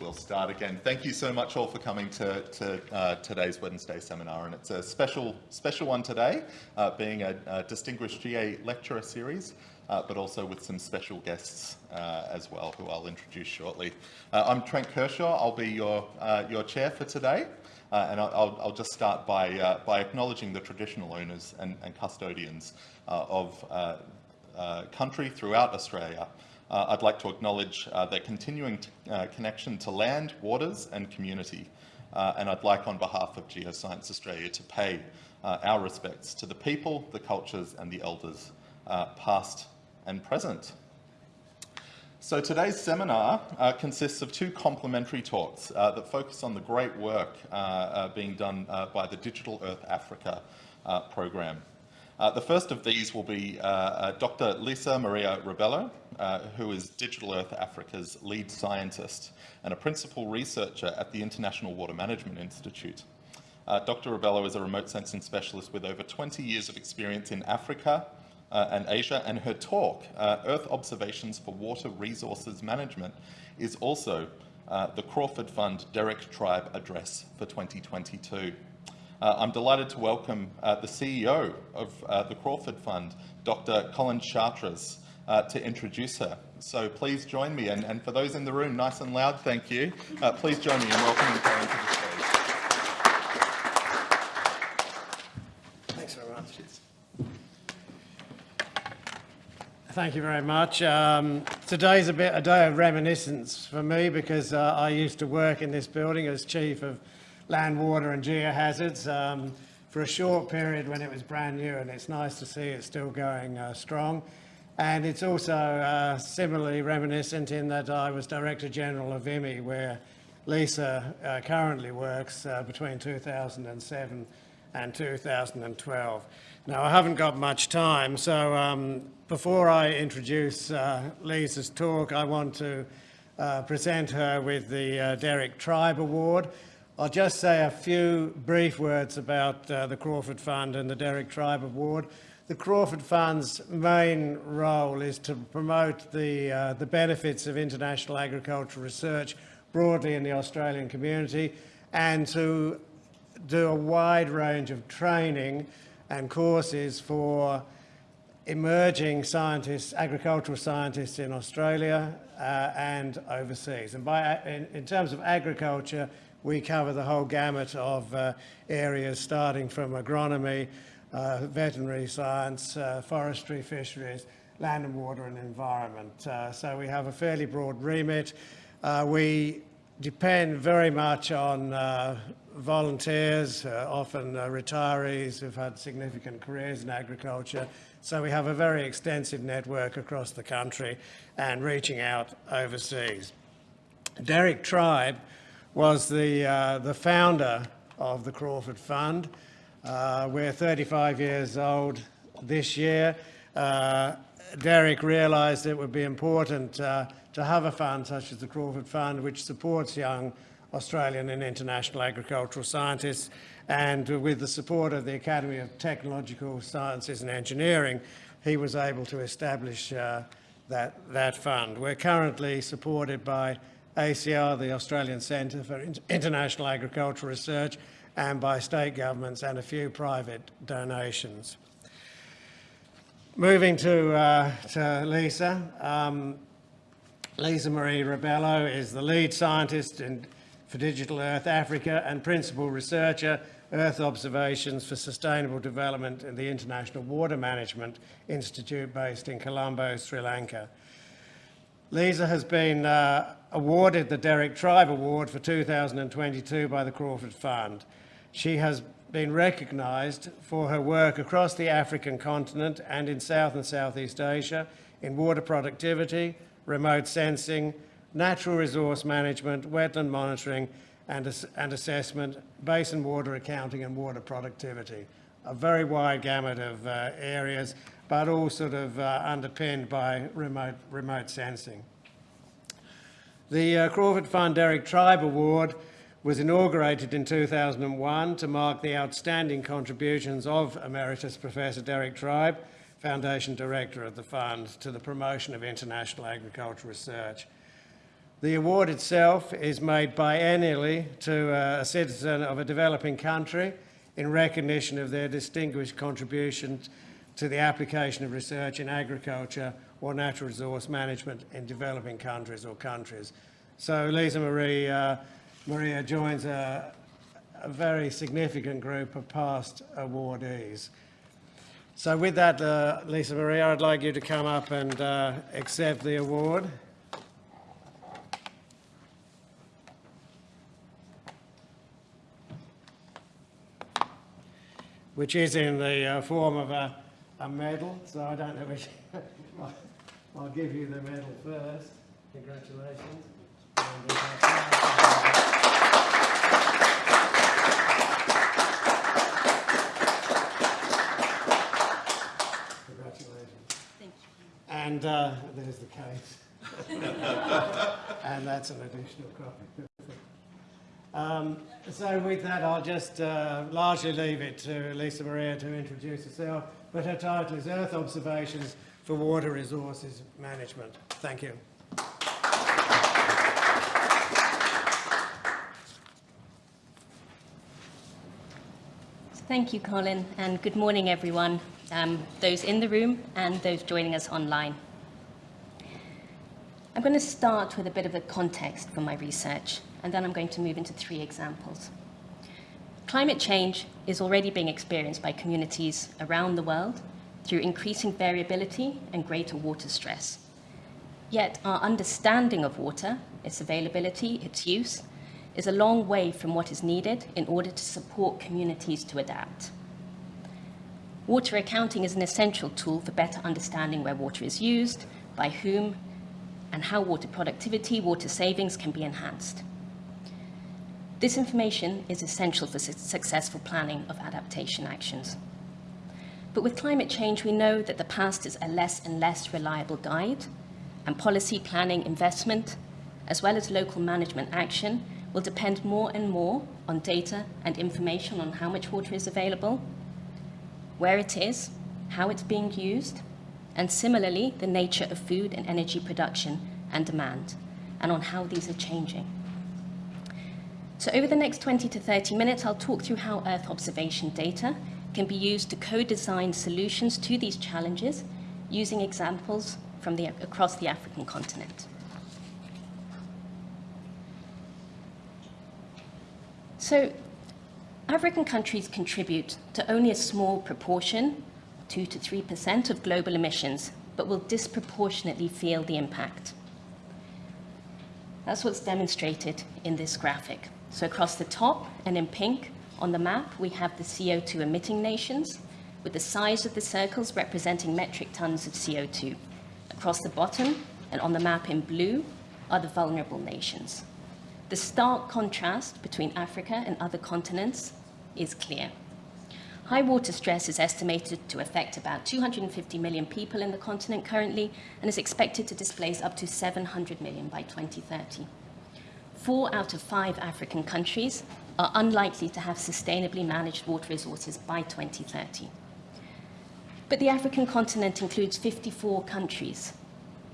We'll start again. Thank you so much all for coming to, to uh, today's Wednesday seminar, and it's a special, special one today, uh, being a, a, distinguished GA lecturer series, uh, but also with some special guests uh, as well, who I'll introduce shortly. Uh, I'm Trent Kershaw. I'll be your, uh, your chair for today, and I'll, I'll, just start by, by acknowledging the traditional owners and, and custodians of country throughout Australia. Uh, I'd like to acknowledge uh, their continuing uh, connection to land, waters and community. Uh, and I'd like on behalf of Geoscience Australia to pay uh, our respects to the people, the cultures and the elders, uh, past and present. So today's seminar consists of two complementary talks that focus on the great work being done by the Digital Earth Africa program. Uh, the first of these will be uh, uh, Dr. Lisa Maria Rebelo, uh, who is Digital Earth Africa's lead scientist and a principal researcher at the International Water Management Institute. Uh, Dr. Rebelo is a remote sensing specialist with over 20 years of experience in Africa uh, and Asia, and her talk, Earth Observations for Water Resources Management, is also the Crawford Fund Derek Tribe Address for 2022. Uh, I'm delighted to welcome uh, the CEO of uh, the Crawford Fund, Dr. Colin Chartres, uh, to introduce her. So please join me, and, and, for those in the room, nice and loud, thank you. Uh, please join me in welcoming Karen to the stage. Thanks very much. Thank you very much. Um, today's a bit a day of reminiscence for me because uh, I used to work in this building as chief of land, water and geohazards um, for a short period when it was brand new and it's nice to see it still going uh, strong. And it's also uh, similarly reminiscent in that I was Director General of IMI where Lisa uh, currently works uh, between 2007 and 2012. Now I haven't got much time so um, before I introduce uh, Lisa's talk I want to uh, present her with the Derek Tribe Award I'll just say a few brief words about uh, the Crawford Fund and the Derek Tribe Award. The Crawford Fund's main role is to promote the, uh, the benefits of international agricultural research broadly in the Australian community and to do a wide range of training and courses for emerging scientists, agricultural scientists in Australia uh, and overseas. And by, in, in terms of agriculture, we cover the whole gamut of uh, areas starting from agronomy, veterinary science, uh, forestry, fisheries, land and water and environment. Uh, so we have a fairly broad remit. Uh, we depend very much on uh, volunteers, often retirees who've had significant careers in agriculture. So we have a very extensive network across the country and reaching out overseas. Derek Tribe was the, uh, the founder of the Crawford Fund. Uh, we're 35 years old this year. Uh, Derek realised it would be important uh, to have a fund such as the Crawford Fund which supports young Australian and international agricultural scientists and with the support of the Academy of Technological Sciences and Engineering he was able to establish uh, that, that fund. We're currently supported by ACIAR, the Australian Centre for International Agricultural Research, and by state governments and a few private donations. Moving to, uh, to Lisa. Um, Lisa Marie Rebelo is the lead scientist in, for Digital Earth Africa and principal researcher Earth Observations for Sustainable Development in the International Water Management Institute based in Colombo, Sri Lanka. Lisa has been uh, awarded the Derek Tribe Award for 2022 by the Crawford Fund. She has been recognised for her work across the African continent and in South and Southeast Asia in water productivity, remote sensing, natural resource management, wetland monitoring and, and assessment, basin water accounting and water productivity. A very wide gamut of uh, areas, but all sort of uh, underpinned by remote, remote sensing. The uh, Crawford Fund Derek Tribe Award was inaugurated in 2001 to mark the outstanding contributions of Emeritus Professor Derek Tribe, Foundation Director of the Fund, to the promotion of international agricultural research. The award itself is made biennially to uh, a citizen of a developing country in recognition of their distinguished contributions to the application of research in agriculture or natural resource management in developing countries or countries. So Lisa Marie, uh, Maria joins a, a very significant group of past awardees. So with that, uh, Lisa Maria, I'd like you to come up and uh, accept the award. Which is in the uh, form of a, a medal, so I don't know which. I'll give you the medal first. Congratulations. And, uh, Congratulations. Thank you. And uh, there's the case. and that's an additional copy. Um, so with that, I'll just uh, largely leave it to Lisa Maria to introduce herself, but her title is Earth Observations for Water Resources Management. Thank you. Thank you, Colin, and good morning, everyone, um, those in the room and those joining us online. I'm going to start with a bit of a context for my research, and then I'm going to move into three examples. Climate change is already being experienced by communities around the world through increasing variability and greater water stress. Yet our understanding of water, its availability, its use, is a long way from what is needed in order to support communities to adapt. Water accounting is an essential tool for better understanding where water is used, by whom, and how water productivity, water savings can be enhanced. This information is essential for su successful planning of adaptation actions. But with climate change, we know that the past is a less and less reliable guide, and policy planning investment, as well as local management action, will depend more and more on data and information on how much water is available, where it is, how it's being used, and similarly, the nature of food and energy production and demand, and on how these are changing. So over the next 20 to 30 minutes, I'll talk through how Earth observation data can be used to co-design solutions to these challenges using examples from the, across the African continent. So African countries contribute to only a small proportion, 2 to 3% of global emissions, but will disproportionately feel the impact. That's what's demonstrated in this graphic. So across the top and in pink on the map, we have the CO2 emitting nations, with the size of the circles representing metric tons of CO2. Across the bottom and on the map in blue are the vulnerable nations. The stark contrast between Africa and other continents is clear. High water stress is estimated to affect about 250 million people in the continent currently and is expected to displace up to 700 million by 2030. Four out of five African countries are unlikely to have sustainably managed water resources by 2030. But the African continent includes 54 countries,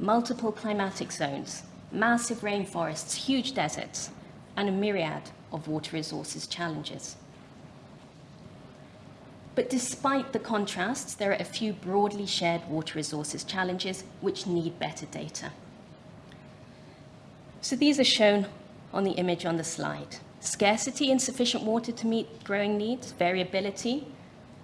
multiple climatic zones, massive rainforests, huge deserts, and a myriad of water resources challenges. But despite the contrasts, there are a few broadly shared water resources challenges which need better data. So these are shown on the image on the slide. Scarcity, insufficient water to meet growing needs, variability,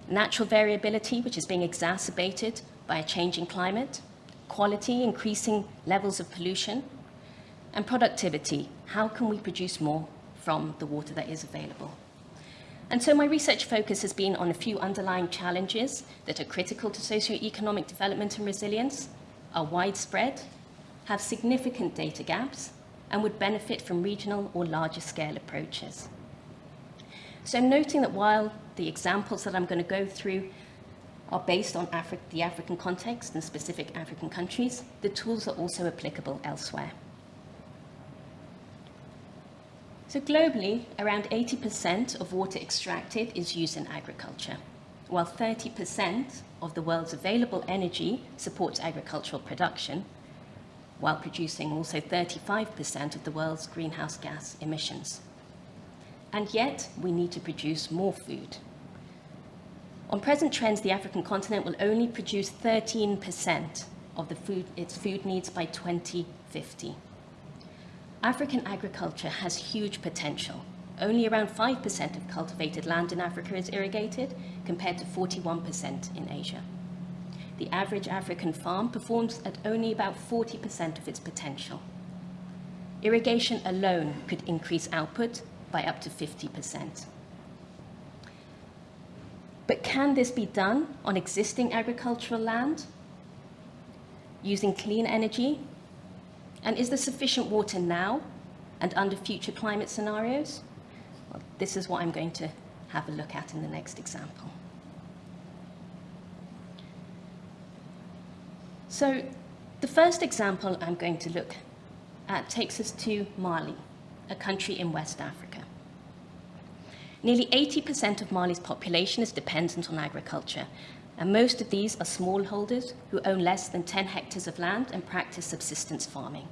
natural variability, which is being exacerbated by a changing climate, quality, increasing levels of pollution, and productivity, how can we produce more from the water that is available? And so my research focus has been on a few underlying challenges that are critical to socioeconomic development and resilience, are widespread, have significant data gaps, and would benefit from regional or larger scale approaches. So noting that while the examples that I'm going to go through are based on Afri the African context and specific African countries, the tools are also applicable elsewhere. So globally, around 80% of water extracted is used in agriculture, while 30% of the world's available energy supports agricultural production. while producing also 35% of the world's greenhouse gas emissions. And yet, we need to produce more food. On present trends, the African continent will only produce 13% of the food, its food needs by 2050. African agriculture has huge potential. Only around 5% of cultivated land in Africa is irrigated, compared to 41% in Asia. The average African farm performs at only about 40% of its potential. Irrigation alone could increase output by up to 50%. But can this be done on existing agricultural land using clean energy? And is there sufficient water now and under future climate scenarios? Well, this is what I'm going to have a look at in the next example. So the first example I'm going to look at takes us to Mali, a country in West Africa. Nearly 80% of Mali's population is dependent on agriculture, and most of these are smallholders who own less than 10 hectares of land and practice subsistence farming.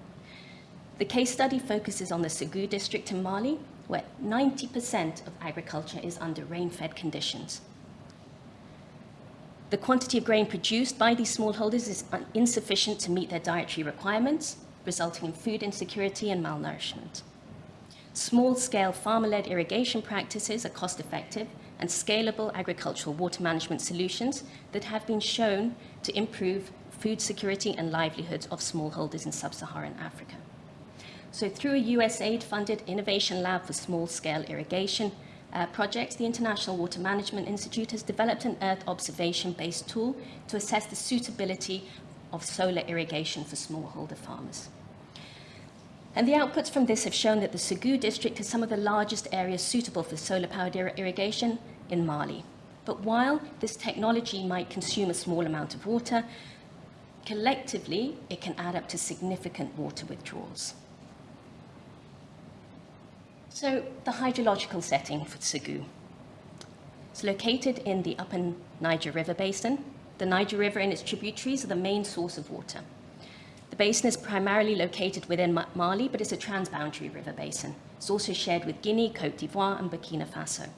The case study focuses on the Segou district in Mali, where 90% of agriculture is under rain-fed conditions. The quantity of grain produced by these smallholders is insufficient to meet their dietary requirements, resulting in food insecurity and malnourishment. Small-scale farmer-led irrigation practices are cost-effective and scalable agricultural water management solutions that have been shown to improve food security and livelihoods of smallholders in sub-Saharan Africa. So through a USAID-funded innovation lab for small-scale irrigation uh, projects, the International Water Management Institute has developed an Earth observation-based tool to assess the suitability of solar irrigation for smallholder farmers. And the outputs from this have shown that the Segou district has some of the largest areas suitable for solar-powered ir irrigation in Mali. But while this technology might consume a small amount of water, collectively, it can add up to significant water withdrawals. So the hydrological setting for Segou. It's located in the upper Niger River basin. The Niger River and its tributaries are the main source of water. The basin is primarily located within Mali, but it's a transboundary river basin. It's also shared with Guinea, Cote d'Ivoire, and Burkina Faso.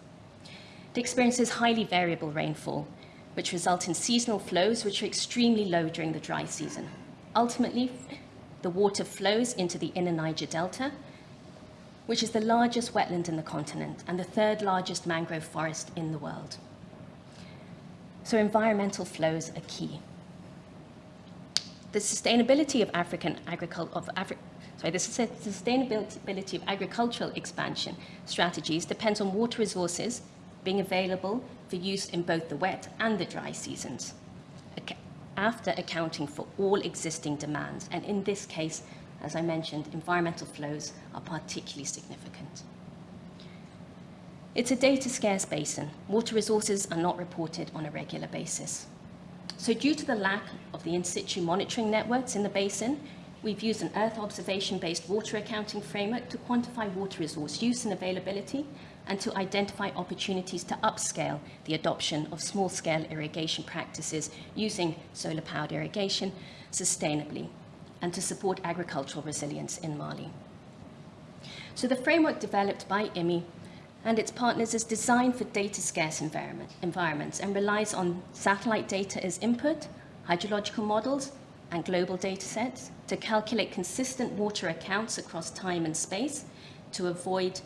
It experiences highly variable rainfall, which result in seasonal flows which are extremely low during the dry season. Ultimately, the water flows into the inner Niger Delta, which is the largest wetland in the continent and the third largest mangrove forest in the world. So environmental flows are key the sustainability of African agriculture, of Afri sorry, the sustainability of agricultural expansion strategies depends on water resources being available for use in both the wet and the dry seasons, after accounting for all existing demands. And in this case, as I mentioned, environmental flows are particularly significant. It's a data scarce basin. Water resources are not reported on a regular basis. So due to the lack of the in situ monitoring networks in the basin, we've used an Earth observation-based water accounting framework to quantify water resource use and availability and to identify opportunities to upscale the adoption of small-scale irrigation practices using solar-powered irrigation sustainably and to support agricultural resilience in Mali. So the framework developed by IMI and its partners is designed for data-scarce environment, environments and relies on satellite data as input, hydrological models, and global data sets to calculate consistent water accounts across time and space to avoid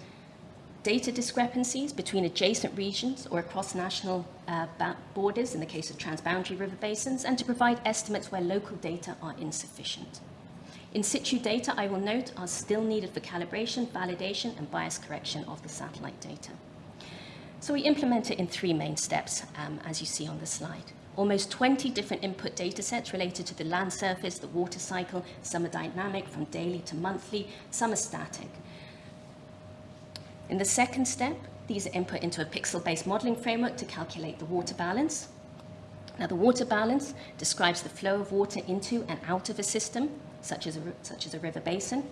data discrepancies between adjacent regions or across national uh, borders in the case of transboundary river basins, and to provide estimates where local data are insufficient. In situ data, I will note, are still needed for calibration, validation, and bias correction of the satellite data. So we implement it in three main steps, um, as you see on the slide. Almost 20 different input data sets related to the land surface, the water cycle, some are dynamic from daily to monthly, some are static. In the second step, these are input into a pixel-based modeling framework to calculate the water balance. Now, the water balance describes the flow of water into and out of a system, such as a, such as a river basin,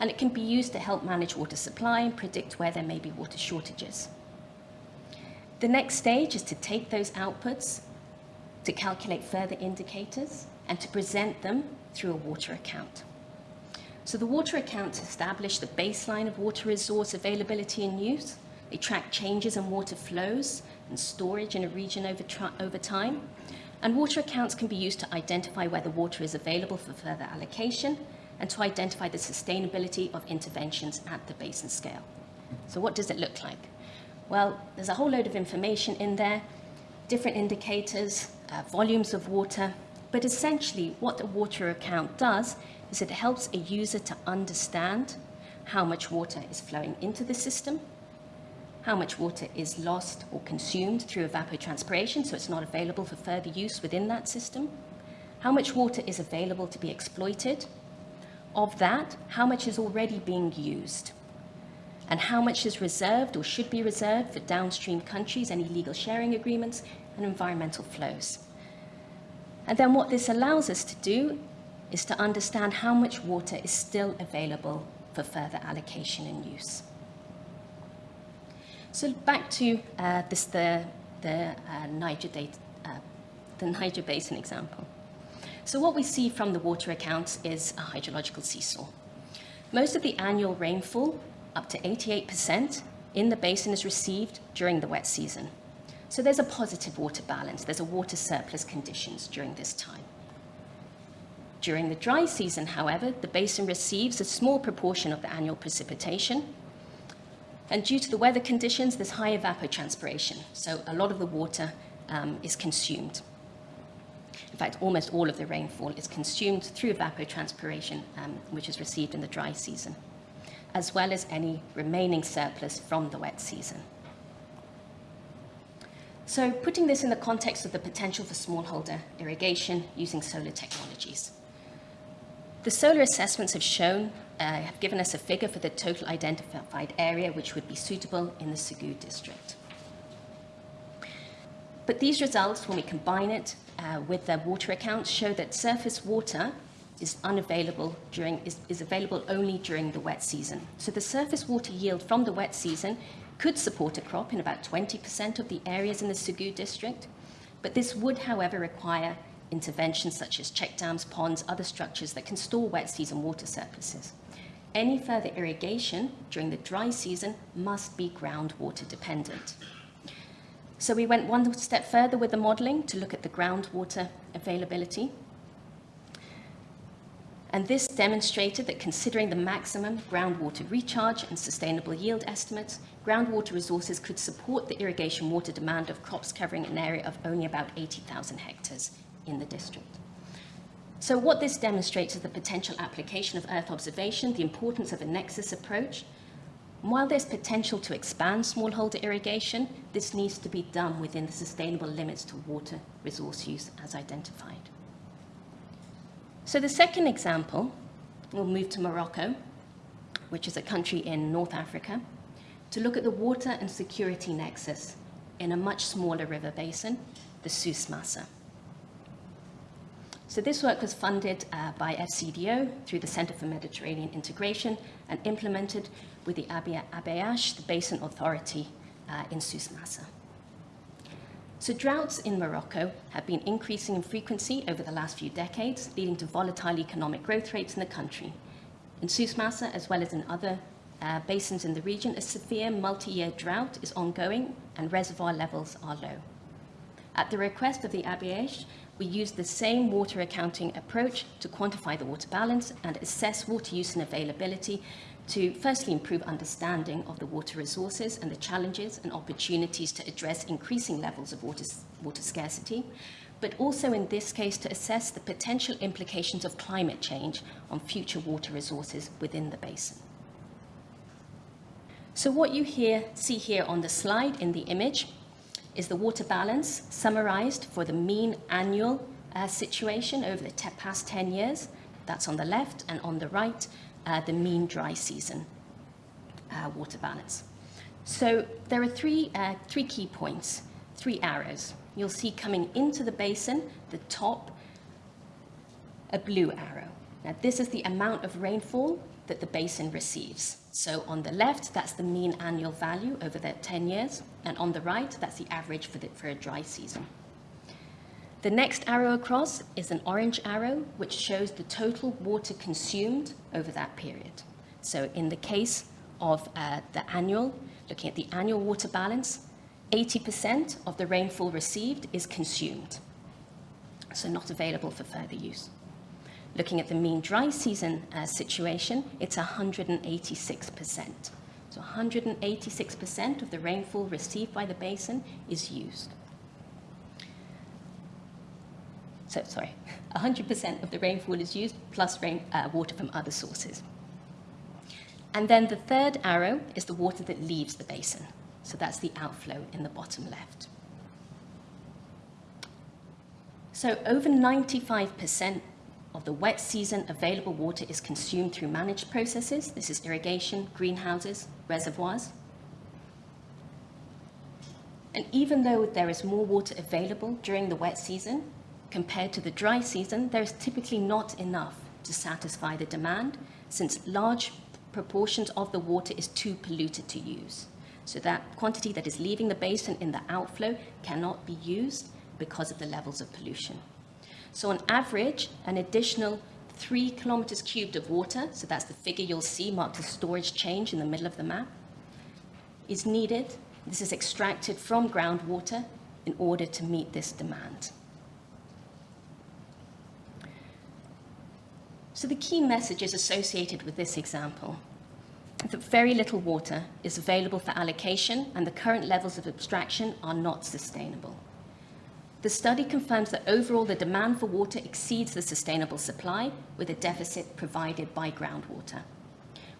and it can be used to help manage water supply and predict where there may be water shortages. The next stage is to take those outputs to calculate further indicators and to present them through a water account. So the water accounts establish the baseline of water resource availability and use. They track changes in water flows and storage in a region over, over time. And water accounts can be used to identify whether water is available for further allocation and to identify the sustainability of interventions at the basin scale. So what does it look like? Well, there's a whole load of information in there, different indicators, uh, volumes of water, but essentially what the water account does is it helps a user to understand how much water is flowing into the system, how much water is lost or consumed through evapotranspiration, so it's not available for further use within that system, how much water is available to be exploited, of that, how much is already being used, and how much is reserved or should be reserved for downstream countries, any legal sharing agreements, and environmental flows. And then what this allows us to do is to understand how much water is still available for further allocation and use. So back to uh, this, the, the, uh, Niger data, uh, the Niger Basin example. So what we see from the water accounts is a hydrological seesaw. Most of the annual rainfall, up to 88%, in the basin is received during the wet season. So there's a positive water balance. There's a water surplus conditions during this time. During the dry season, however, the basin receives a small proportion of the annual precipitation. And due to the weather conditions, there's high evapotranspiration. So a lot of the water um, is consumed. In fact, almost all of the rainfall is consumed through evapotranspiration, um, which is received in the dry season, as well as any remaining surplus from the wet season. So putting this in the context of the potential for smallholder irrigation using solar technologies. The solar assessments have shown, uh, have given us a figure for the total identified area which would be suitable in the Segou district. But these results, when we combine it uh, with the water accounts, show that surface water is unavailable during, is, is available only during the wet season. So the surface water yield from the wet season could support a crop in about 20% of the areas in the Segou district, but this would, however, require interventions such as check dams, ponds, other structures that can store wet season water surpluses. Any further irrigation during the dry season must be groundwater dependent. So we went one step further with the modelling to look at the groundwater availability. And this demonstrated that considering the maximum groundwater recharge and sustainable yield estimates, groundwater resources could support the irrigation water demand of crops covering an area of only about 80,000 hectares in the district. So what this demonstrates is the potential application of Earth observation, the importance of a nexus approach. While there's potential to expand smallholder irrigation, this needs to be done within the sustainable limits to water resource use as identified. So the second example, we'll move to Morocco, which is a country in North Africa, to look at the water and security nexus in a much smaller river basin, the Souss Massa. So this work was funded uh, by FCDO through the Center for Mediterranean Integration and implemented with the ABH, the Basin Authority uh, in Souss Massa. So droughts in Morocco have been increasing in frequency over the last few decades, leading to volatile economic growth rates in the country. In Souss Massa, as well as in other uh, basins in the region, a severe multi-year drought is ongoing and reservoir levels are low. At the request of the ABH, we used the same water accounting approach to quantify the water balance and assess water use and availability to firstly improve understanding of the water resources and the challenges and opportunities to address increasing levels of water, water scarcity, but also in this case to assess the potential implications of climate change on future water resources within the basin. So what you here, see here on the slide in the image is the water balance summarized for the mean annual uh, situation over the past 10 years. That's on the left and on the right, uh, the mean dry season uh, water balance. So there are three, uh, three key points, three arrows. You'll see coming into the basin, the top, a blue arrow. Now this is the amount of rainfall that the basin receives. So on the left, that's the mean annual value over the 10 years, and on the right, that's the average for, the, for a dry season. The next arrow across is an orange arrow, which shows the total water consumed over that period. So in the case of uh, the annual, looking at the annual water balance, 80% of the rainfall received is consumed, so not available for further use. Looking at the mean dry season uh, situation, it's 186%. So 186% of the rainfall received by the basin is used. So, sorry, 100% of the rainfall is used plus rain, uh, water from other sources. And then the third arrow is the water that leaves the basin. So that's the outflow in the bottom left. So over 95% of the wet season available water is consumed through managed processes. This is irrigation, greenhouses, reservoirs. And even though there is more water available during the wet season compared to the dry season, there is typically not enough to satisfy the demand since large proportions of the water is too polluted to use. So that quantity that is leaving the basin in the outflow cannot be used because of the levels of pollution. So on average, an additional three kilometers cubed of water, so that's the figure you'll see marked as storage change in the middle of the map, is needed. This is extracted from groundwater in order to meet this demand. So the key messages associated with this example that very little water is available for allocation and the current levels of abstraction are not sustainable. The study confirms that overall the demand for water exceeds the sustainable supply with a deficit provided by groundwater.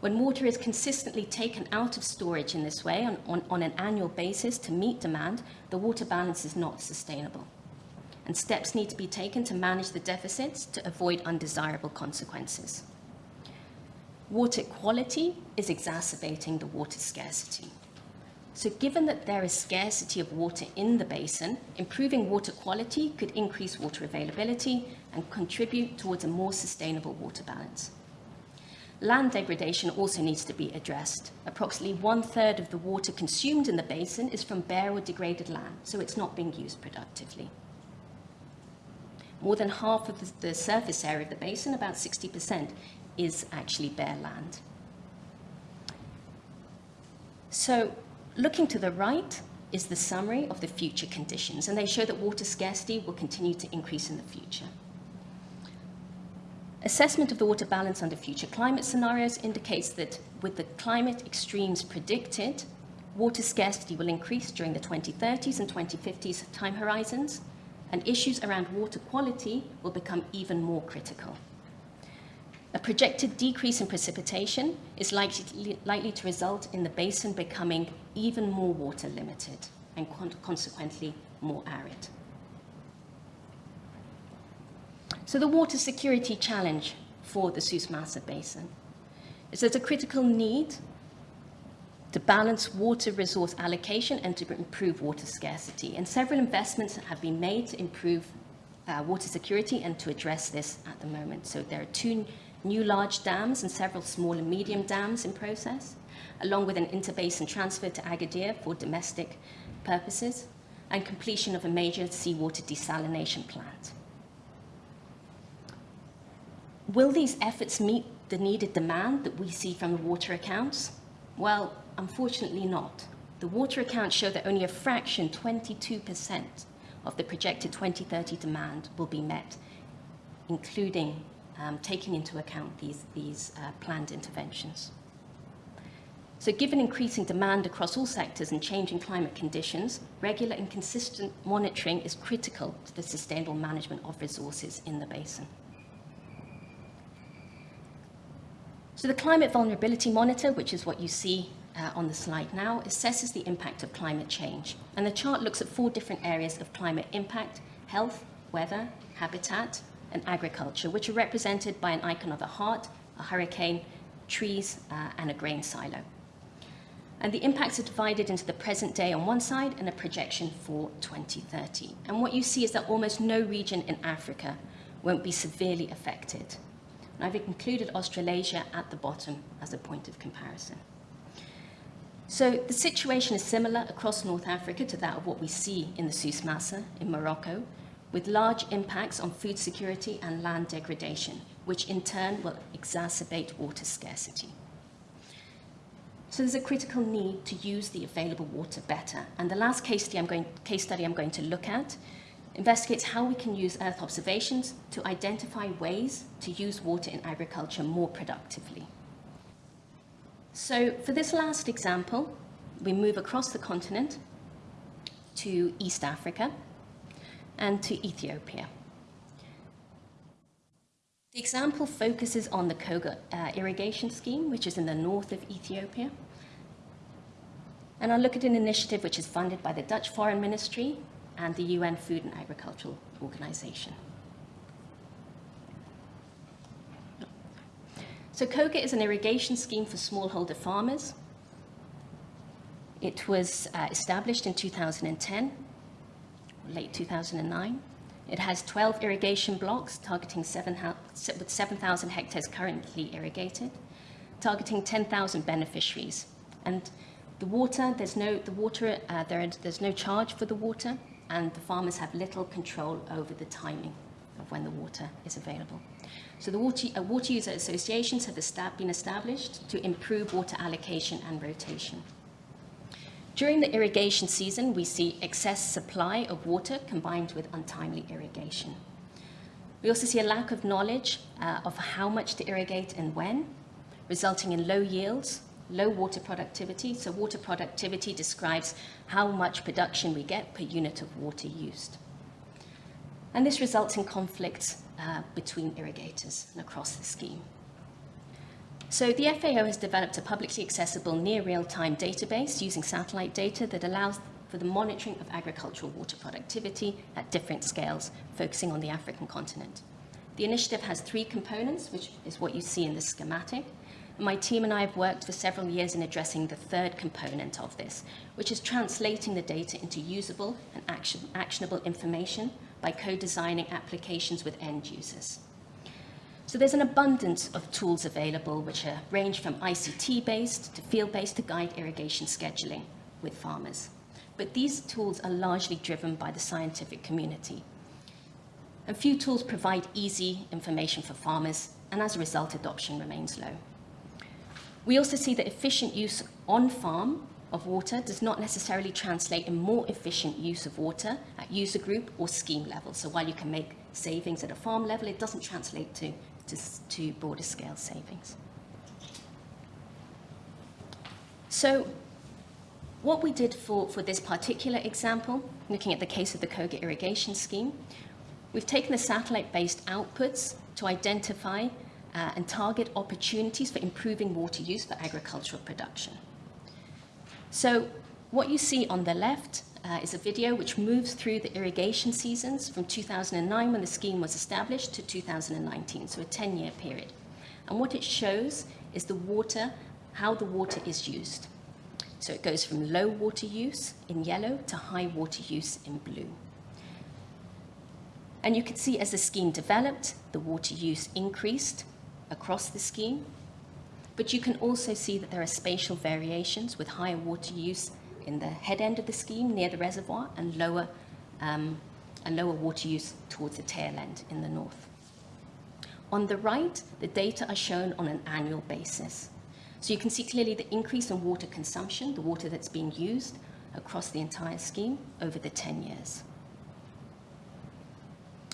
When water is consistently taken out of storage in this way on, on, on an annual basis to meet demand, the water balance is not sustainable and steps need to be taken to manage the deficits to avoid undesirable consequences. Water quality is exacerbating the water scarcity. So given that there is scarcity of water in the basin, improving water quality could increase water availability and contribute towards a more sustainable water balance. Land degradation also needs to be addressed. Approximately one third of the water consumed in the basin is from bare or degraded land, so it's not being used productively. More than half of the, surface area of the basin, about 60%, is actually bare land. So looking to the right is the summary of the future conditions, and they show that water scarcity will continue to increase in the future. Assessment of the water balance under future climate scenarios indicates that with the climate extremes predicted, water scarcity will increase during the 2030s and 2050s time horizons, and issues around water quality will become even more critical. A projected decrease in precipitation is likely, likely to result in the basin becoming even more water limited and consequently more arid. So the water security challenge for the Souss-Massa Basin is there's a critical need to balance water resource allocation and to improve water scarcity. And several investments have been made to improve uh, water security and to address this at the moment. So there are two new large dams and several small and medium dams in process, along with an interbasin transfer to Agadir for domestic purposes, and completion of a major seawater desalination plant. Will these efforts meet the needed demand that we see from the water accounts? Well, unfortunately not. The water accounts show that only a fraction, 22%, of the projected 2030 demand will be met, including um, taking into account these, these uh, planned interventions. So given increasing demand across all sectors and changing climate conditions, regular and consistent monitoring is critical to the sustainable management of resources in the basin. So the Climate Vulnerability Monitor, which is what you see uh, on the slide now, assesses the impact of climate change. And the chart looks at four different areas of climate impact, health, weather, habitat, and agriculture, which are represented by an icon of a heart, a hurricane, trees, uh, and a grain silo. And the impacts are divided into the present day on one side and a projection for 2030. And what you see is that almost no region in Africa won't be severely affected. And I've included Australasia at the bottom as a point of comparison. So the situation is similar across North Africa to that of what we see in the Souss-Massa in Morocco, with large impacts on food security and land degradation, which in turn will exacerbate water scarcity. So there's a critical need to use the available water better. And the last case study I'm going, case study I'm going to look at investigates how we can use Earth observations to identify ways to use water in agriculture more productively. So for this last example, we move across the continent to East Africa and to Ethiopia. The example focuses on the Koga uh, irrigation scheme, which is in the north of Ethiopia. And I'll look at an initiative which is funded by the Dutch Foreign Ministry and the UN Food and Agricultural Organization. So Koga is an irrigation scheme for smallholder farmers. It was uh, established in 2010, late 2009. It has 12 irrigation blocks targeting seven with 7,000 hectares currently irrigated, targeting 10,000 beneficiaries. And the water, there's no, the water, uh, there, there's no charge for the water, and the farmers have little control over the timing of when the water is available. So the water, uh, water user associations have been established to improve water allocation and rotation. During the irrigation season, we see excess supply of water combined with untimely irrigation. We also see a lack of knowledge uh, of how much to irrigate and when, resulting in low yields, low water productivity. So water productivity describes how much production we get per unit of water used. And this results in conflicts uh, between irrigators and across the scheme. So the FAO has developed a publicly accessible near real-time database using satellite data that allows for the monitoring of agricultural water productivity at different scales, focusing on the African continent. The initiative has three components, which is what you see in the schematic. My team and I have worked for several years in addressing the third component of this, which is translating the data into usable and action, actionable information by co-designing applications with end users. So there's an abundance of tools available which are, range from ICT-based to field-based to guide irrigation scheduling with farmers. But these tools are largely driven by the scientific community. And few tools provide easy information for farmers, and as a result, adoption remains low. We also see that efficient use on farm of water does not necessarily translate in more efficient use of water at user group or scheme level. So while you can make savings at a farm level, it doesn't translate to to, to broader scale savings. So what we did for, for this particular example, looking at the case of the Koga irrigation scheme, we've taken the satellite-based outputs to identify uh, and target opportunities for improving water use for agricultural production. So what you see on the left uh, is a video which moves through the irrigation seasons from 2009 when the scheme was established to 2019, so a 10-year period. And what it shows is the water, how the water is used. So it goes from low water use in yellow to high water use in blue. And you can see as the scheme developed, the water use increased across the scheme. But you can also see that there are spatial variations with higher water use in the head end of the scheme near the reservoir and lower, um, and lower water use towards the tail end in the north. On the right, the data are shown on an annual basis. So you can see clearly the increase in water consumption, the water that's being used across the entire scheme over the 10 years.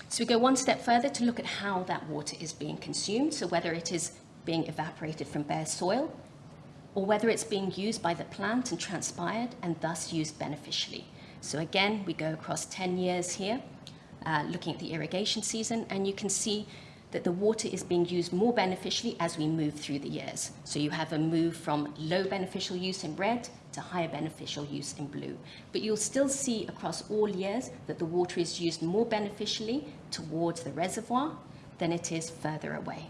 So we go one step further to look at how that water is being consumed, so whether it is being evaporated from bare soil or whether it's being used by the plant and transpired and thus used beneficially. So again, we go across 10 years here, uh, looking at the irrigation season, and you can see that the water is being used more beneficially as we move through the years. So you have a move from low beneficial use in red to higher beneficial use in blue. But you'll still see across all years that the water is used more beneficially towards the reservoir than it is further away.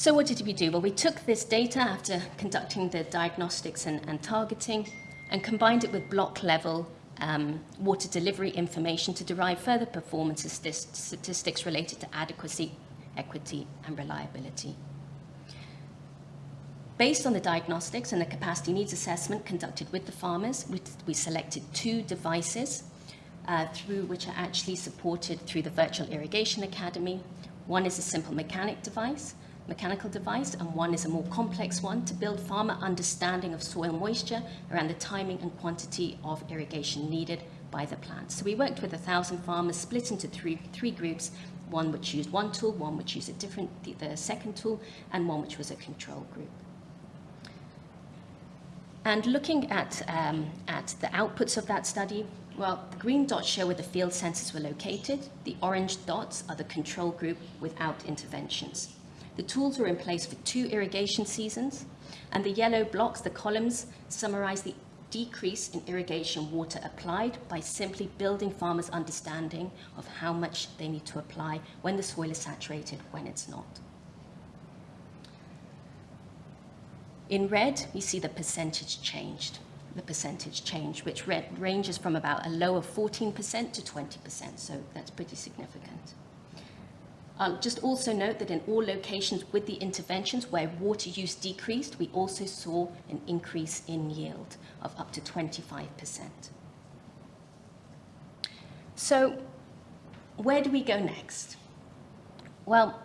So what did we do? Well, we took this data after conducting the diagnostics and, and targeting and combined it with block level um, water delivery information to derive further performance statistics related to adequacy, equity, and reliability. Based on the diagnostics and the capacity needs assessment conducted with the farmers, we, we selected two devices uh, through which are actually supported through the Virtual Irrigation Academy. One is a simple mechanic device, mechanical device, and one is a more complex one to build farmer understanding of soil moisture around the timing and quantity of irrigation needed by the plant. So we worked with a thousand farmers split into three, three groups, one which used one tool, one which used a different, the, the second tool, and one which was a control group. And looking at, um, at the outputs of that study, well, the green dots show where the field sensors were located. The orange dots are the control group without interventions. The tools were in place for two irrigation seasons, and the yellow blocks, the columns, summarize the decrease in irrigation water applied by simply building farmers' understanding of how much they need to apply when the soil is saturated, when it's not. In red, we see the percentage changed, the percentage change, which ranges from about a lower 14% to 20%, so that's pretty significant. I'll just also note that in all locations with the interventions where water use decreased, we also saw an increase in yield of up to 25%. So where do we go next? Well,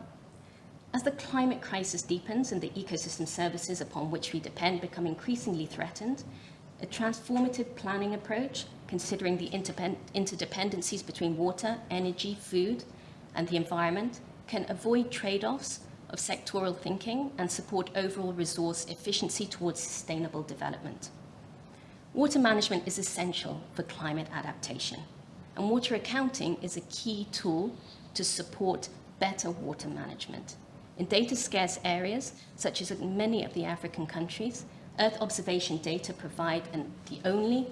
as the climate crisis deepens and the ecosystem services upon which we depend become increasingly threatened, a transformative planning approach, considering the interdependencies between water, energy, food, and the environment, can avoid trade-offs of sectoral thinking and support overall resource efficiency towards sustainable development. Water management is essential for climate adaptation, and water accounting is a key tool to support better water management. In data-scarce areas, such as many of the African countries, Earth observation data provide an, the only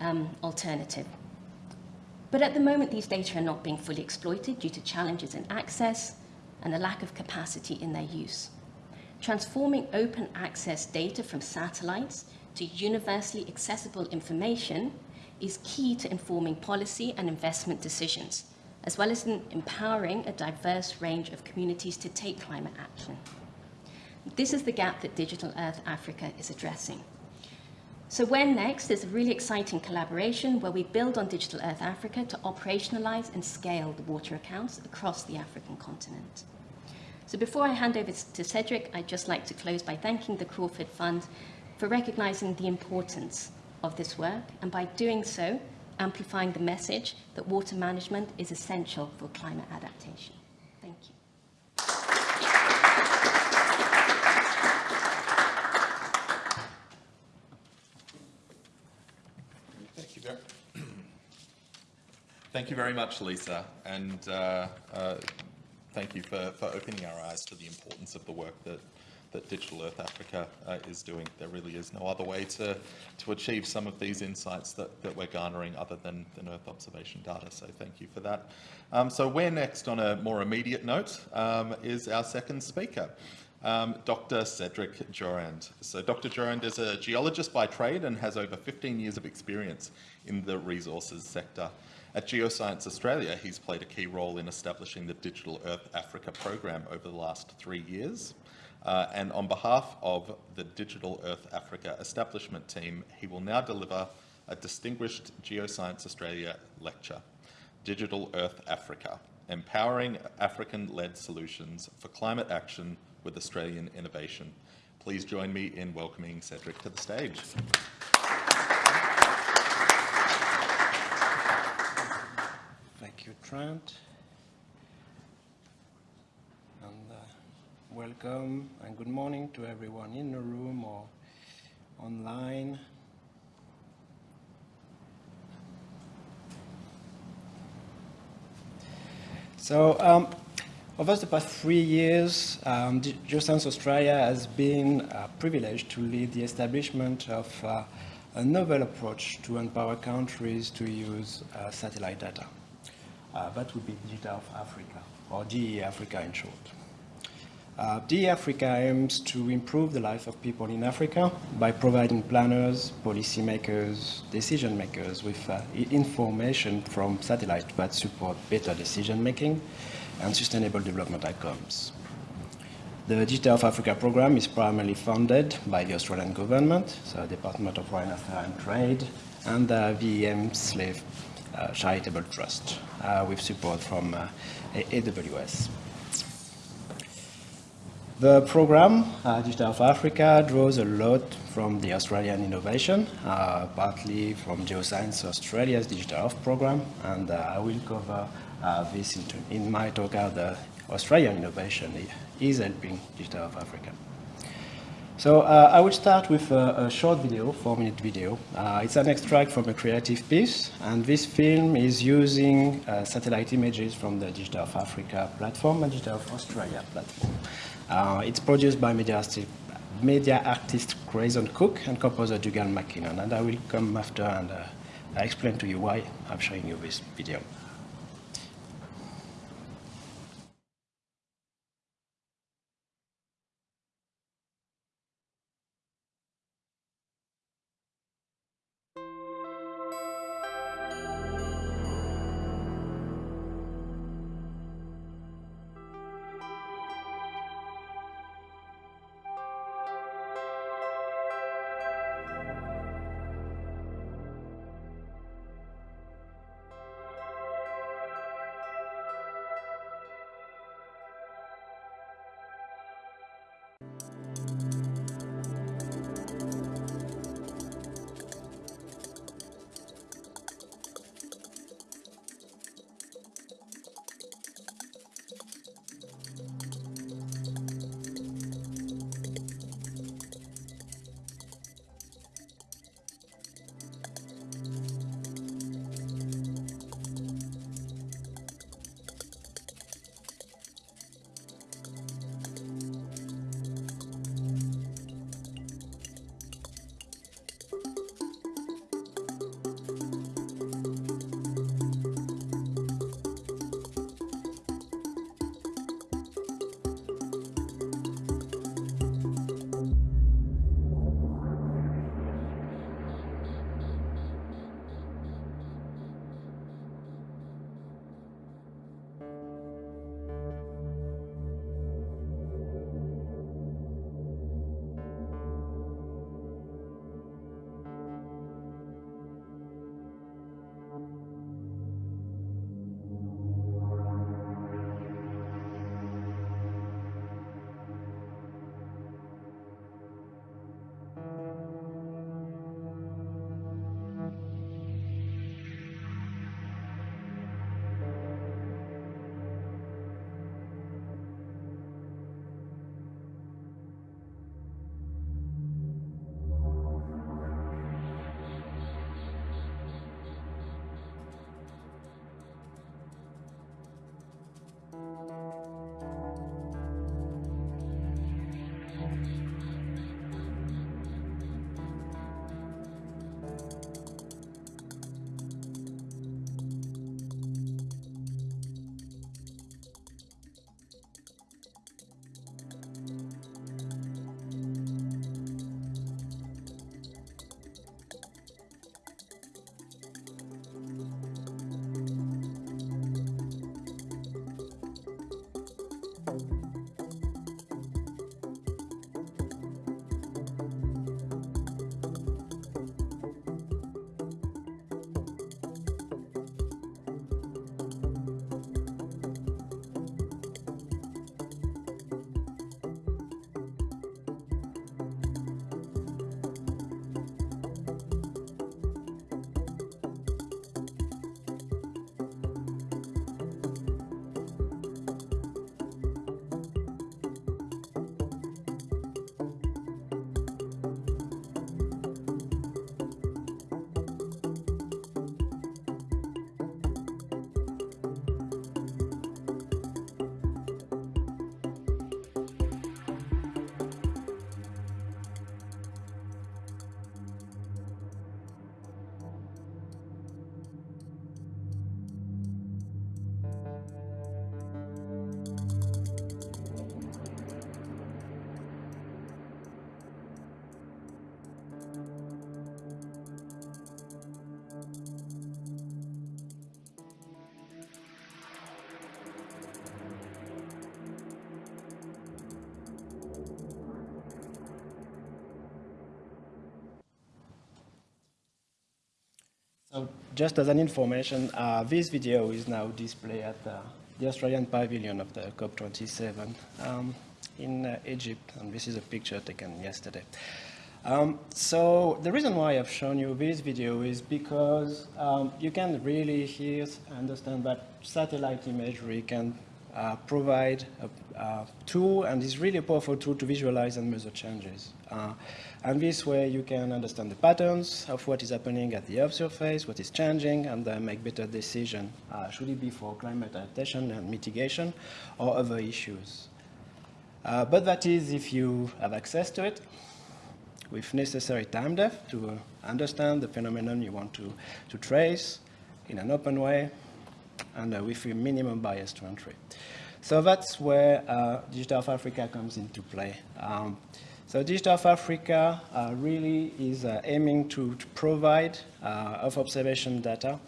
um, alternative. But at the moment, these data are not being fully exploited due to challenges in access and a lack of capacity in their use. Transforming open access data from satellites to universally accessible information is key to informing policy and investment decisions as well as in empowering a diverse range of communities to take climate action. This is the gap that Digital Earth Africa is addressing. So where next is a really exciting collaboration where we build on Digital Earth Africa to operationalize and scale the water accounts across the African continent. So before I hand over to Cedric, I'd just like to close by thanking the Crawford Fund for recognizing the importance of this work, and by doing so, amplifying the message that water management is essential for climate adaptation. Thank you. Thank you very, thank you very much, Lisa, and uh, uh, thank you for, for opening our eyes to the importance of the work that that Digital Earth Africa uh, is doing. There really is no other way to, to achieve some of these insights that, that we're garnering other than, than Earth observation data, so thank you for that. Um, so where next on a more immediate note um, is our second speaker. Um, Dr. Cedric Durand. So Dr. Durand is a geologist by trade and has over 15 years of experience in the resources sector. At Geoscience Australia, he's played a key role in establishing the Digital Earth Africa program over the last three years. Uh, and on behalf of the Digital Earth Africa establishment team, he will now deliver a distinguished Geoscience Australia lecture, Digital Earth Africa, Empowering African-Led Solutions for Climate Action with Australian Innovation. Please join me in welcoming Cedric to the stage. Thank And Trent. welcome and good morning to everyone in the room or online. So um, over the past three years, um, Geoscience Australia has been uh, privileged to lead the establishment of uh, a novel approach to empower countries to use uh, satellite data. Uh, that would be Digital Earth Africa, or DE Africa in short. Uh, DE Africa aims to improve the life of people in Africa by providing planners, policymakers, decision makers with uh, information from satellites that support better decision making and sustainable development outcomes. The Digital Earth Africa program is primarily funded by the Australian government, so the Department of Foreign Affairs and Trade, and the Helmsley charitable trust uh, with support from uh, AWS. The program, uh, Digital Earth Africa, draws a lot from the Australian innovation, uh, partly from Geoscience Australia's Digital Earth program, and uh, I will cover uh, this in, in, my talk how the Australian innovation is helping Digital Earth Africa. So uh, I will start with a, a short video, four-minute video. Uh, it's an extract from a creative piece, and this film is using uh, satellite images from the Digital Earth Africa platform and Digital Earth Australia platform. Uh, it's produced by media artist, media artist Grayson Cooke and composer Dougal McKinnon, and I will come after and uh, explain to you why I'm showing you this video. So just as an information, uh, this video is now displayed at uh, the Australian Pavilion of the COP27 um, in uh, Egypt, and this is a picture taken yesterday. Um, so the reason why I've shown you this video is because um, you can really hear, understand that satellite imagery can uh, provide a, a, tool and is really a powerful tool to visualize and measure changes. Uh, and this way you can understand the patterns of what is happening at the Earth surface, what is changing, and uh, make better decisions. Uh, should it be for climate adaptation and mitigation or other issues? Uh, but that is if you have access to it with necessary time depth to uh, understand the phenomenon you want to, to trace in an open way and uh, with a minimum bias to entry. So that's where uh, Digital Africa comes into play. Um, so Digital Africa uh, really is uh, aiming to, to provide uh, Earth observation data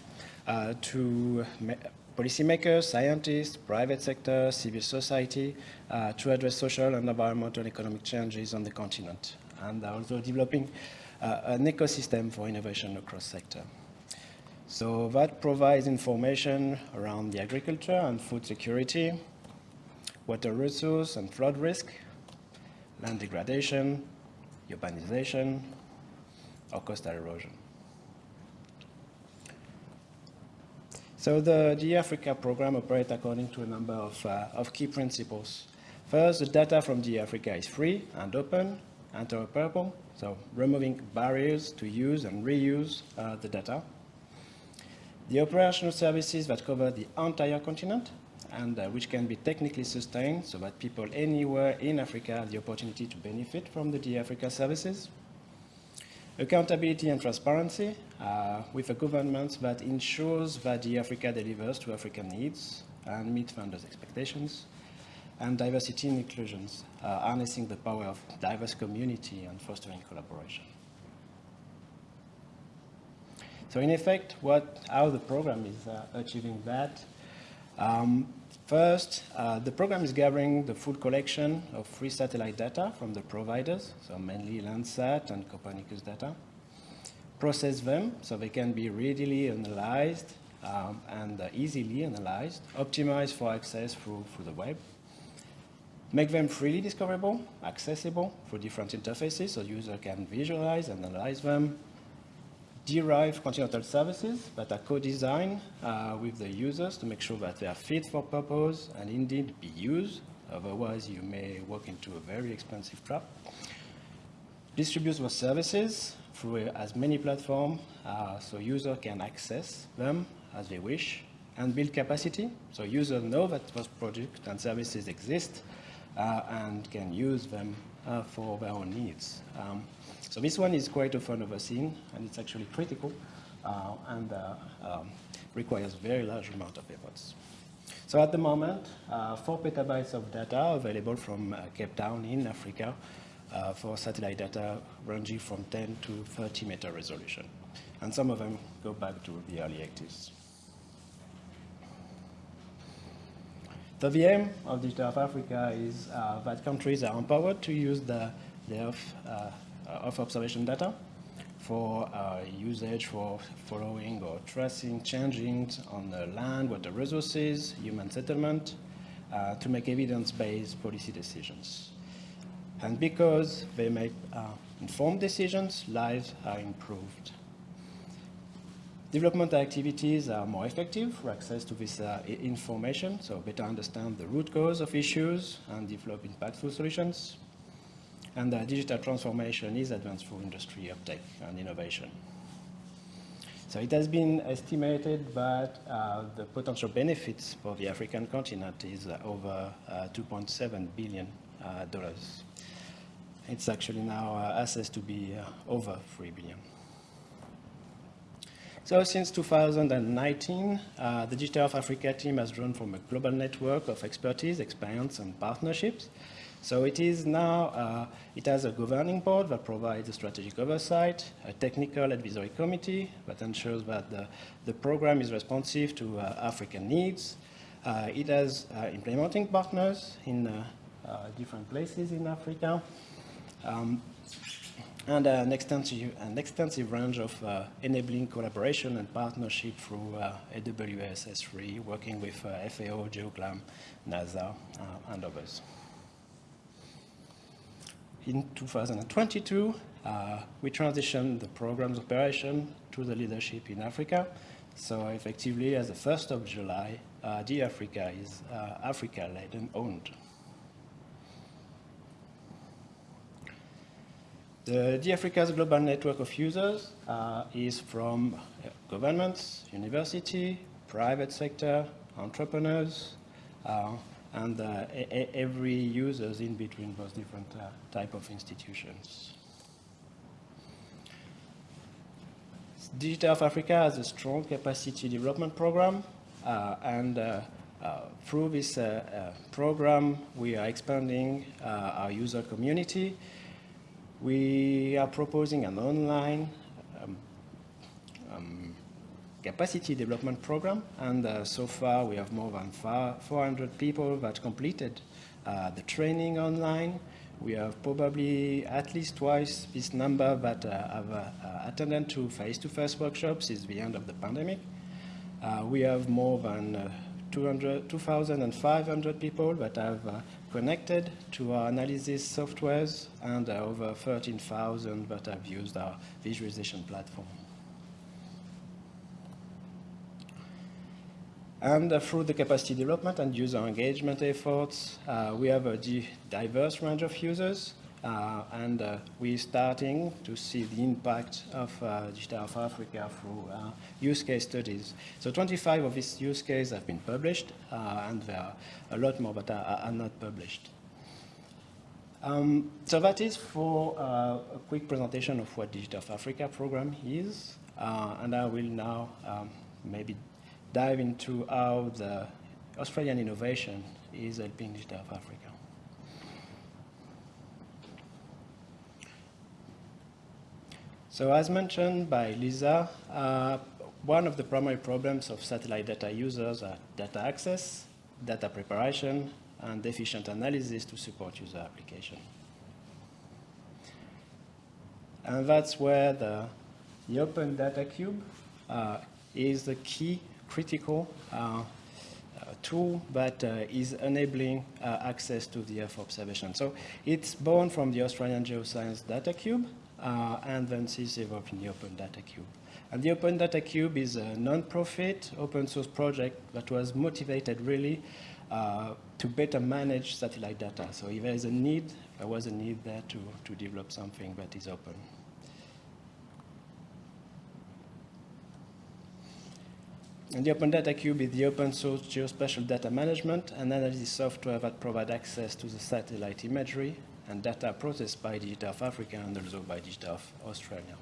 uh, to policymakers, scientists, private sector, civil society to address social and environmental economic changes on the continent and also developing an ecosystem for innovation across sector. So that provides information around the agriculture and food security, water resource and flood risk, land degradation, urbanization, or coastal erosion. So the DE-Africa program operates according to a number of, uh, of key principles. First, the data from DE-Africa is free and open, interoperable, so removing barriers to use and reuse uh, the data. The operational services that cover the entire continent and uh, which can be technically sustained so that people anywhere in Africa have the opportunity to benefit from the DE-Africa services. Accountability and transparency uh, with a government that ensures that DE-Africa delivers to African needs and meet funders' expectations. And diversity and inclusions, uh, harnessing the power of diverse community and fostering collaboration. So in effect, what, how the program is uh, achieving that. Um, first, uh, the program is gathering the full collection of free satellite data from the providers, so mainly Landsat and Copernicus data. Process them so they can be readily analyzed um, and uh, easily analyzed, optimized for access through, through the web. Make them freely discoverable, accessible through different interfaces so users can visualize and analyze them, derive continental services that are co-designed uh, with the users to make sure that they are fit for purpose and indeed be used. Otherwise, you may walk into a very expensive trap. Distribute those services through as many platforms uh, so users can access them as they wish and build capacity so users know that those products and services exist uh, and can use them uh, for their own needs. Um, so this one is quite often overseen, and it's actually critical, uh, and uh, um, requires a very large amount of efforts. So at the moment, uh, four petabytes of data available from uh, Cape Town in Africa for satellite data ranging from 10 to 30 meter resolution. And some of them go back to the early 80s. The aim of Digital Earth Africa is uh, that countries are empowered to use the, Earth, uh, observation data for uh, usage for following or tracing changes on the land, water resources, human settlement, uh, to make evidence-based policy decisions. And because they make uh, informed decisions, lives are improved. Development activities are more effective for access to this uh, information, so better understand the root cause of issues and develop impactful solutions. And uh, digital transformation is advanced for industry uptake and innovation. So it has been estimated that uh, the potential benefits for the African continent is uh, over uh, 2.7 billion uh, dollars. It's actually now assessed to be over 3 billion. So since 2019, uh, the Digital Earth Africa team has grown from a global network of expertise, experience, and partnerships. So it is now, uh, it has a governing board that provides strategic oversight, a technical advisory committee that ensures that the, the program is responsive to uh, African needs. Uh, it has uh, implementing partners in uh, different places in Africa. Um, and an extensive, an extensive range of uh, enabling collaboration and partnership through uh, AWS S3, working with uh, FAO, GEOGLAM, NASA, uh, and others. In 2022, uh, we transitioned the program's operation to the leadership in Africa. So effectively, as the 1st of July, uh, D-Africa is uh, Africa-led and owned. The D-Africa's global network of users uh, is from uh, governments, university, private sector, entrepreneurs, uh, and uh, every users in between those different uh, type of institutions. Digital Earth Africa has a strong capacity development program, uh, and through this program, we are expanding our user community. We are proposing an online um, um, capacity development program, and uh, so far we have more than 400 people that completed uh, the training online. We have probably at least twice this number that uh, have uh, attended to face-to-face -face workshops since the end of the pandemic. Uh, we have more than uh, 2,500 people that have connected to our analysis softwares and over 13,000 that have used our visualization platform. And uh, through the capacity development and user engagement efforts, uh, we have a diverse range of users, uh, and uh, we're starting to see the impact of uh, Digital Africa through uh, use case studies. So 25 of these use cases have been published, and there are a lot more that are, are not published. Um, so that is for a quick presentation of what Digital Africa program is, and I will now um, maybe dive into how the Australian innovation is helping Digital Africa. So as mentioned by Lisa, uh, one of the primary problems of satellite data users are data access, data preparation, and efficient analysis to support user application. And that's where the, the Open Data Cube uh, is the key critical uh, uh, tool that uh, is enabling access to the Earth observation. So it's born from the Australian Geoscience Data Cube and then is evolved in the Open Data Cube. And the Open Data Cube is a non-profit open source project that was motivated really uh, to better manage satellite data. So if there is a need, there was a need there to, to develop something that is open. And the Open Data Cube is the open source geospatial data management and analysis software that provide access to the satellite imagery and data processed by Digital Earth Africa and also by Digital Earth Australia.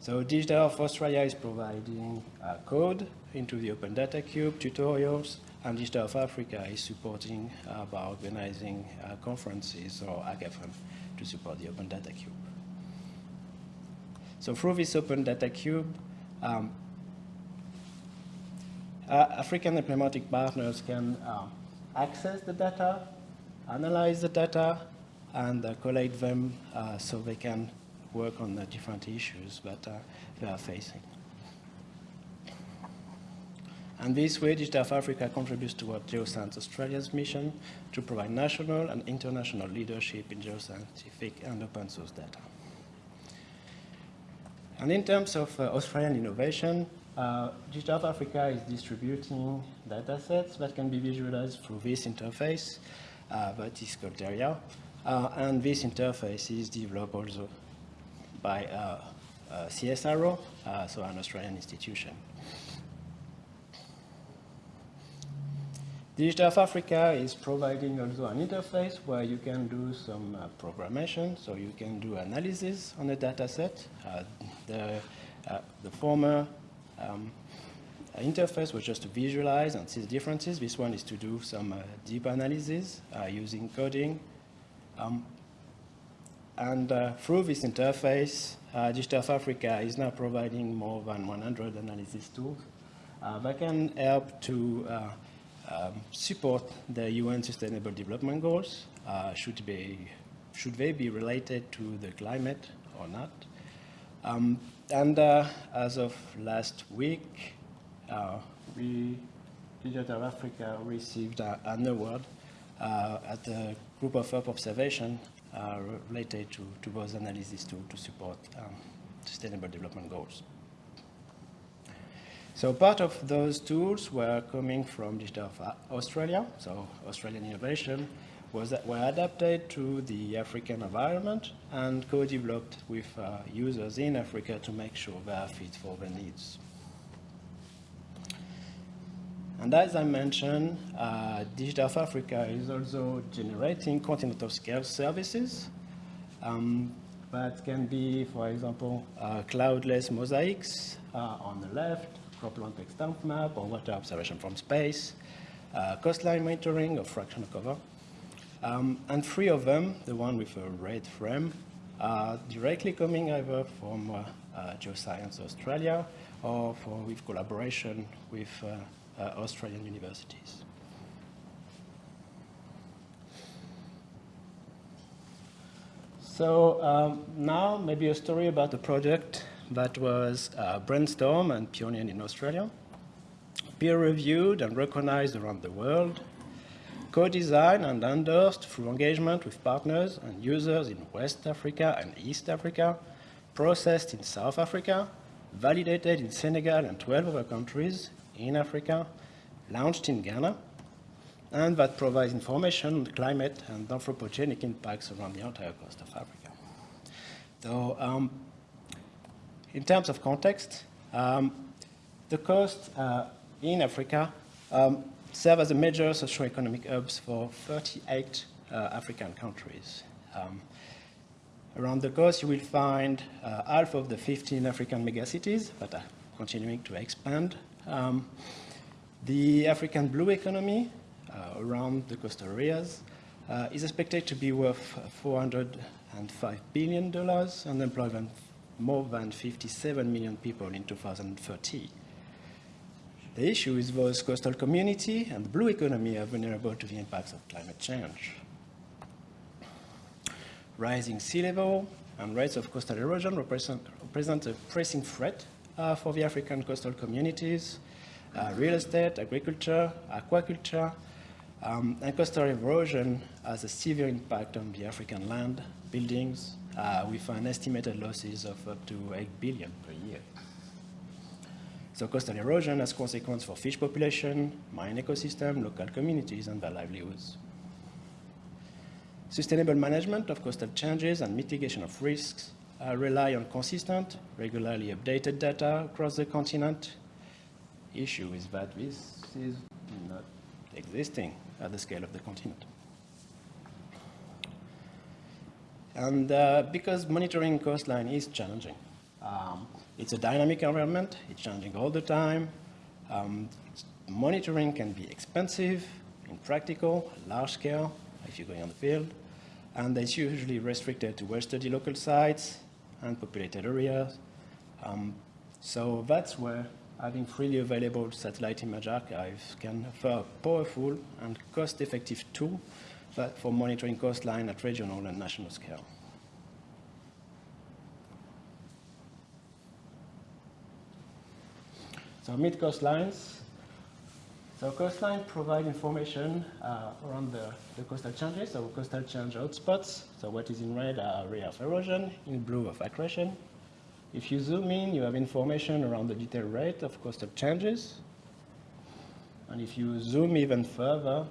So Digital Earth Australia is providing uh, code into the Open Data Cube, tutorials, and Digital Earth Africa is supporting uh, by organizing uh, conferences or hackathon to support the Open Data Cube. So through this Open Data Cube, um, uh, African diplomatic partners can uh, access the data, analyze the data, and collate them uh, so they can work on the different issues that uh, they are facing. And this way, Digital Africa contributes toward Geoscience Australia's mission to provide national and international leadership in geoscientific and open source data. And in terms of uh, Australian innovation, uh, Digital Africa is distributing data sets that can be visualized through this interface uh, that is called Terria. Uh, and this interface is developed also by uh, CSIRO, so an Australian institution. Digital Earth Africa is providing also an interface where you can do some uh, programmation, so you can do analysis on a data set. Uh, the, uh, the former um, interface was just to visualize and see the differences. This one is to do some uh, deep analysis uh, using coding. Um, and uh, through this interface, uh, Digital Earth Africa is now providing more than 100 analysis tools uh, that can help to uh, um, support the UN Sustainable Development Goals, should be should they be related to the climate or not? Um, and uh, as of last week, uh, we, Digital Africa, received uh, an award uh, at the Group of Observation uh, related to, to those analysis to, to support um, Sustainable Development Goals. So part of those tools were coming from Digital Australia, so Australian innovation, was were adapted to the African environment and co-developed with uh, users in Africa to make sure they are fit for their needs. And as I mentioned, uh, Digital Africa is also generating continental scale services um, that can be, for example, uh, cloudless mosaics uh, on the left, cropland extent map or water observation from space, uh, coastline monitoring of fractional cover. Um, and three of them, the one with a red frame, are directly coming either from uh, uh, Geoscience Australia or for, with collaboration with Australian universities. So um, now maybe a story about a project that was uh, brainstormed and pioneered in Australia, peer-reviewed and recognized around the world, co-designed and endorsed through engagement with partners and users in West Africa and East Africa, processed in South Africa, validated in Senegal and 12 other countries in Africa, launched in Ghana, and that provides information on climate and anthropogenic impacts around the entire coast of Africa. So um, in terms of context, um, the coast uh, in Africa um, as a major socio-economic hubs for 38 uh, African countries. Um, around the coast, you will find uh, half of the 15 African megacities that are continuing to expand. Um, the African blue economy uh, around the coastal areas uh, is expected to be worth $405 billion and employ more than 57 million people in 2030. The issue is both coastal community and the blue economy are vulnerable to the impacts of climate change. Rising sea level and rates of coastal erosion represent, represent a pressing threat for the African coastal communities, uh, real estate, agriculture, aquaculture, um, and coastal erosion has a severe impact on the African land, buildings, uh, with an estimated losses of up to 8 billion per year. So coastal erosion has consequences for fish population, marine ecosystem, local communities, and their livelihoods. Sustainable management of coastal changes and mitigation of risks uh, rely on consistent, regularly updated data across the continent. Issue is that this is not existing at the scale of the continent. And uh, because monitoring coastline is challenging, um, it's a dynamic environment, it's changing all the time. Um, monitoring can be expensive, impractical, large scale, if you're going on the field, and it's usually restricted to well-studied local sites and populated areas. Um, so that's where having freely available satellite image archives can offer a powerful and cost-effective tool for monitoring coastline at regional and national scale. So mid coastlines. So coastline provide information uh, around the, the, coastal changes, so coastal change hotspots. So what is in red are area of erosion, in blue of accretion. If you zoom in, you have information around the detailed rate of coastal changes. And if you zoom even further,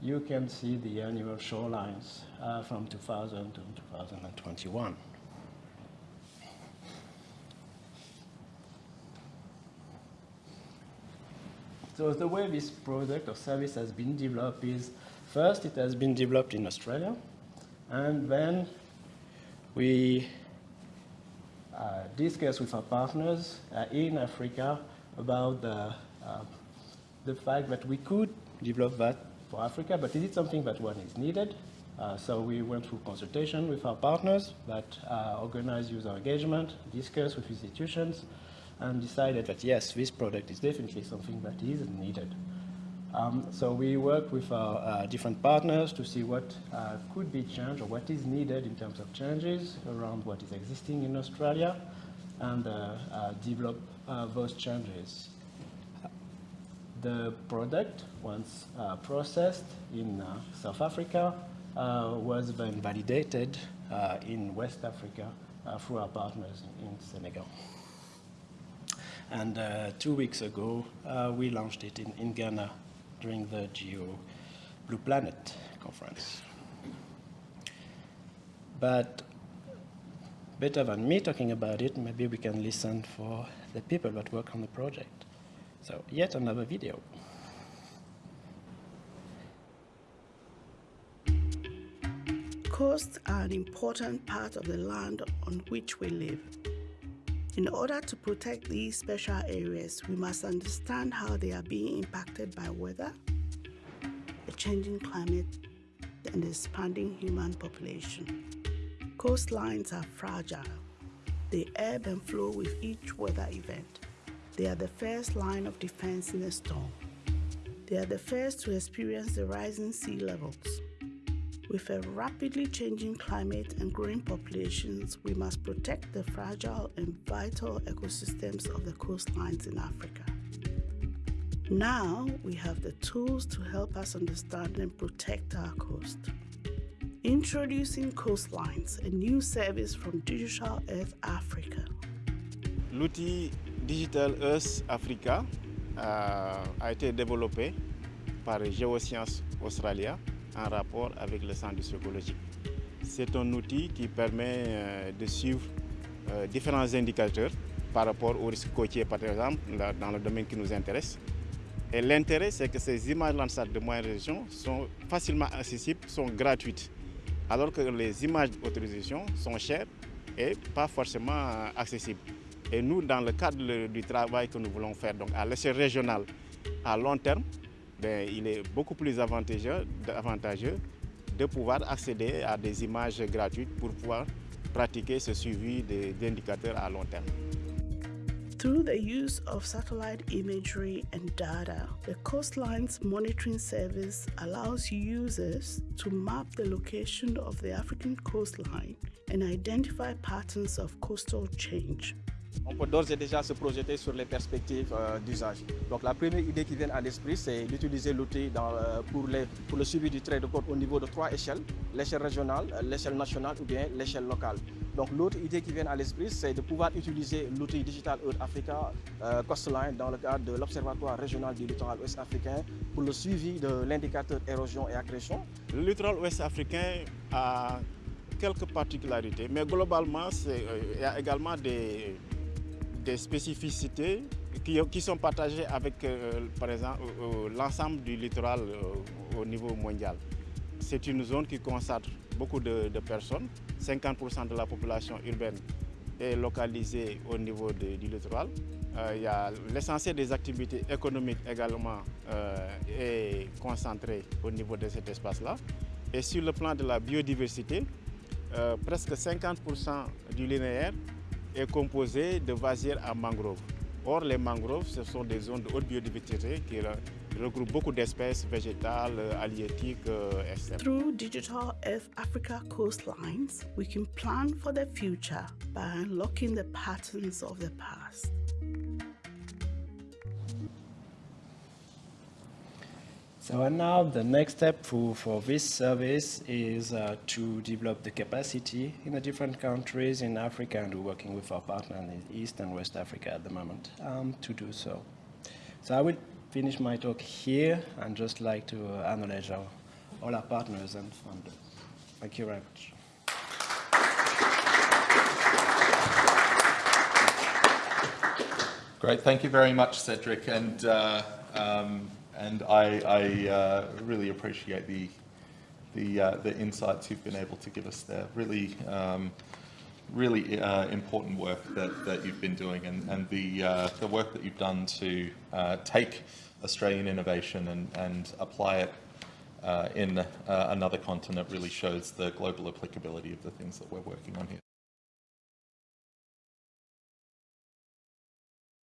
you can see the annual shorelines uh, from 2000 to 2021. So the way this product or service has been developed is, first it has been developed in Australia, and then we uh, discuss with our partners uh, in Africa about the, uh, the fact that we could develop that for Africa, but is it something that one is needed? Uh, so we went through consultation with our partners that uh, organize user engagement, discuss with institutions, and decided that yes, this product is definitely something that is needed. Um, so we work with our uh, different partners to see what uh, could be changed or what is needed in terms of changes around what is existing in Australia and uh, uh, develop uh, those changes. The product, once uh, processed in South Africa, was then validated in West Africa through our partners in, in Senegal. And uh, two weeks ago, uh, we launched it in, in Ghana during the Geo Blue Planet conference. But better than me talking about it, maybe we can listen for the people that work on the project. So yet another video. Coasts are an important part of the land on which we live. In order to protect these special areas, we must understand how they are being impacted by weather, the changing climate, and the expanding human population. Coastlines are fragile. They ebb and flow with each weather event. They are the first line of defense in a storm. They are the first to experience the rising sea levels. With a rapidly changing climate and growing populations, we must protect the fragile and vital ecosystems of the coastlines in Africa. Now we have the tools to help us understand and protect our coast. Introducing Coastlines, a new service from Digital Earth Africa. L'outil Digital Earth Africa uh, a été développé par Geoscience Australia en rapport avec le centre psychologique. C'est un outil qui permet euh, de suivre euh, différents indicateurs par rapport aux risques côtiers, par exemple, dans le domaine qui nous intéresse. Et l'intérêt, c'est que ces images Landsat de moyenne région sont facilement accessibles, sont gratuites, alors que les images d'autorisation sont chères et pas forcément euh, accessibles. Et nous, dans le cadre du travail que nous voulons faire donc à l'échelle régionale, à long terme, ben, il est beaucoup plus avantageux, avantageux de pouvoir accéder à des images gratuites pour pouvoir pratiquer ce suivi des indicateurs à long terme. Through the use of satellite imagery and data, the Coastlines Monitoring Service allows users to map the location of the African coastline and identify patterns of coastal change. On peut d'ores et déjà se projeter sur les perspectives euh, d'usage. Donc la première idée qui vient à l'esprit, c'est d'utiliser l'outil euh, pour, le suivi du trait de côte au niveau de trois échelles, l'échelle régionale, euh, l'échelle nationale ou bien l'échelle locale. Donc l'autre idée qui vient à l'esprit, c'est de pouvoir utiliser l'outil Digital Earth Africa euh, Coastline dans le cadre de l'Observatoire régional du littoral ouest africain pour le suivi de l'indicateur érosion et accrétion Le littoral ouest africain a quelques particularités, mais globalement, il y a également des, des spécificités qui, sont partagées avec, euh, par exemple, l'ensemble du littoral euh, au niveau mondial. C'est une zone qui concentre beaucoup de, personnes. 50% de la population urbaine est localisée au niveau du littoral. Euh, il l'essentiel des activités économiques également est concentré au niveau de cet espace-là. Et sur le plan de la biodiversité, presque 50% du linéaire est composé de vasières à mangroves. Or, les mangroves, ce sont des zones de haute biodiversité qui re- regroupent beaucoup d'espèces végétales, euh, halieutiques, euh, etc. Through Digital Earth Africa Coastlines, we can plan for the future by unlocking the patterns of the past. So and now the next step for, for this service is uh, to develop the capacity in the different countries in Africa, and we're working with our partner in East and West Africa at the moment um, to do so. So I will finish my talk here and just like to acknowledge our, all our partners and funders. Thank you very much. Great, thank you very much, Cedric, and uh, um, and I, I uh, really appreciate the the uh, the insights you've been able to give us there. Really, um, really uh, important work that, that you've been doing, and and the uh, the work that you've done to uh, take Australian innovation and and apply it. Uh, in another continent really shows the global applicability of the things that we're working on here.